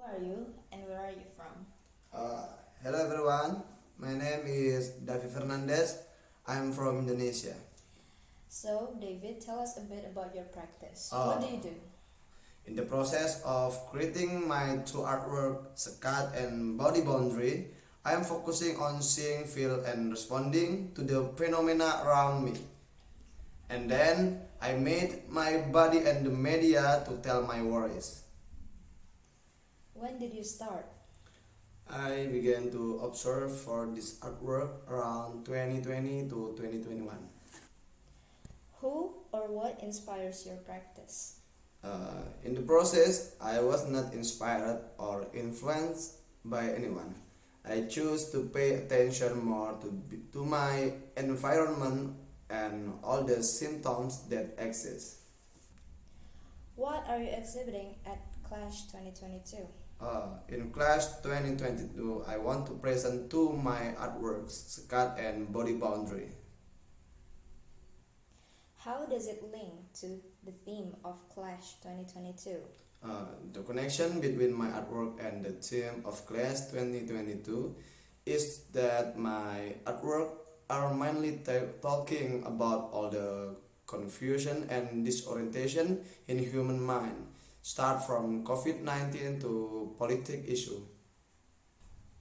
Who are you and where are you from? Uh, hello everyone, my name is David Fernandez. I'm from Indonesia. So, David, tell us a bit about your practice. Uh, what do you do? In the process of creating my two artwork, Sekat and Body Boundary, I am focusing on seeing, feel, and responding to the phenomena around me. And then I made my body and the media to tell my worries. When did you start? I began to observe for this artwork around 2020 to 2021. Who or what inspires your practice? Uh, in the process, I was not inspired or influenced by anyone. I choose to pay attention more to, to my environment and all the symptoms that exist. What are you exhibiting at Clash 2022? Uh, in Clash 2022, I want to present two my artworks, Sekat and Body Boundary. How does it link to the theme of Clash 2022? Uh, the connection between my artwork and the theme of Clash 2022 is that my artwork are mainly talking about all the confusion and disorientation in human mind, start from COVID-19 to politic issue.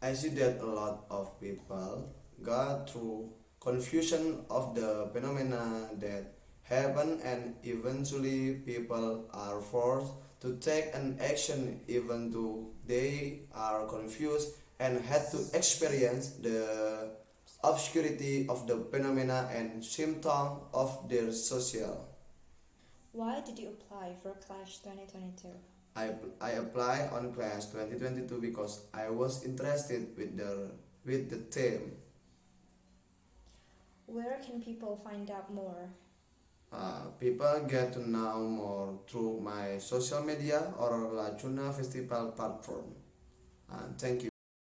I see that a lot of people go through confusion of the phenomena that happen and eventually people are forced to take an action even though they are confused and had to experience the obscurity of the phenomena and symptom of their social. Why did you apply for Clash 2022? I, I apply on Clash 2022 because I was interested with the with the theme. Where can people find out more? Uh, people get to know more through my social media or La Chuna Festival platform. Uh, thank you.